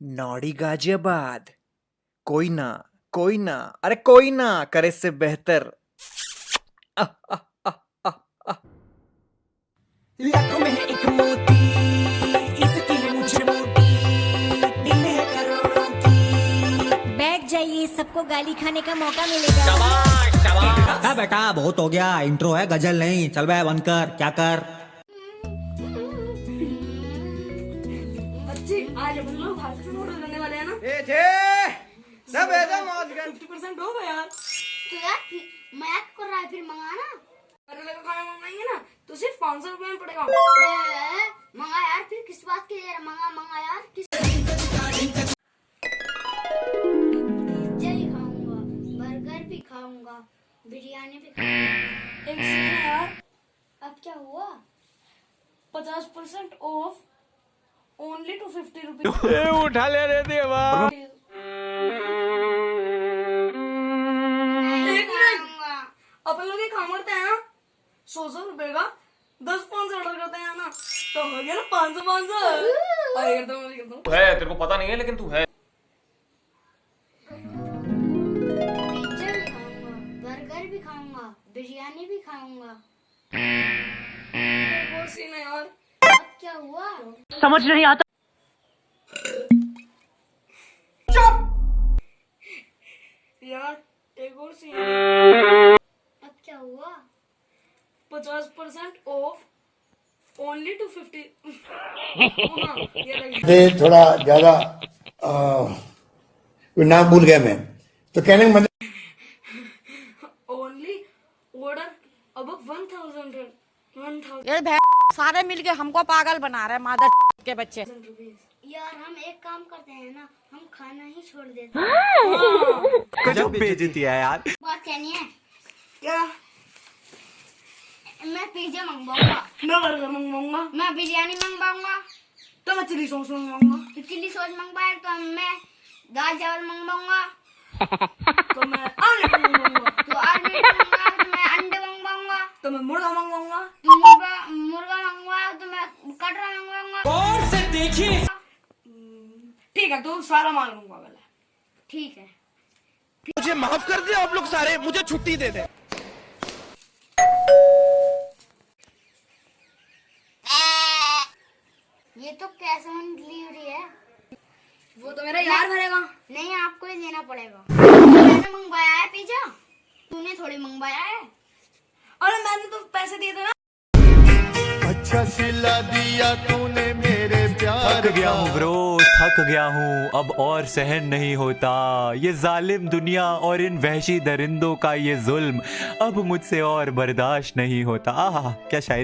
नौड़ी गाजियाबाद। कोई ना कोई ना अरे कोई ना करे से बेहतर। आह, आह, आह, आह, आह। लाखों में एक मोती इसकी मुझे दिल है करोड़ों की। बैठ जाइए सबको गाली खाने का मौका मिलेगा। बेटा बेटा बहुत हो गया इंट्रो है गज़ल नहीं चल बे बंद कर क्या कर? आज अपन लोग भारत से ऑर्डर करने वाले हैं ना? ए थे सब मौज हो गया यार। तो यार फिर- कर रहा है फिर मंगाना। करेले का खाना मंगाएँगे ना तो सिर्फ़ पाँच सौ रुपये में पड़ेगा। मंगा यार फिर किस बात के लिए मंगा मंगा यार किस खाऊँगा बर्गर भी खाऊँगा बिरयानी भी खाऊँगा। यार। अब क्या हुआ? पचास percent off only two fifty rupees उठा ले रे देवा। एक मिनट। अपन लोग ये काम करते हैं ना? सौ सौ रुपए का दस पाँच सौ ऑर्डर करते हैं ना? तो हो गया ना पाँच सौ पाँच सौ हूँ करता हूँ। है तेरे को पता नहीं है लेकिन तू है। भी खाऊँगा बर्गर भी खाऊँगा बिरयानी भी खाऊँगा। और सीन है यार। क्या हुआ? यार एक और सीन है अब क्या हुआ पचास percent off only two fifty थोड़ा ज़्यादा नाम भूल गया मैं। तो कहने का मतलब ओनली ऑर्डर अब वन थाउज़ेंड वन थाउज़ेंड सारे मिलके हमको पागल बना रहे हैं मादर के बच्चे। यार हम एक काम करते हैं ना हम खाना ही छोड़ देते हैं। गजब बेइज्जती है यार। बात कहनी है? क्या? मैं पिज्जा मंगवाऊँगा। मैं बर्गर मंगवाऊँगा। मैं बिरयानी मंगवाऊँगा। तो मैं चिली सॉस मंगवाऊँगा। तो चिल्ली सॉस मंगवाए तो मैं दाल चावल मंगवाऊँगा। तो मैं आलू मंगवाऊँगा। तो ऑमलेट तो मैं मुर्गा मंगवाऊँगा? मुर्गा मुर्गा मंगवाया तो मैं कटरा मंगवाऊँगा। और से देखिए। ठीक है तो सारा माल मंगवा वाला ठीक है। मुझे माफ़ कर दे आप लोग सारे मुझे छुट्टी दे दे। ये तो कैश ऑन डिलीवरी है। वो तो मेरा यार भरेगा। नहीं आपको ही देना पड़ेगा। मैंने मंगवाया है पिज्जा। तूने थोड़ी मंगवाया है। मैंने पैसे दिए थे ना। अच्छा सिला दिया तूने मेरे प्यार थक गया हूँ ब्रो थक गया हूँ। अब और सहन नहीं होता। ये जालिम दुनिया और इन वहशी दरिंदों का ये जुल्म। अब मुझसे और बर्दाश्त नहीं होता। आह क्या शायद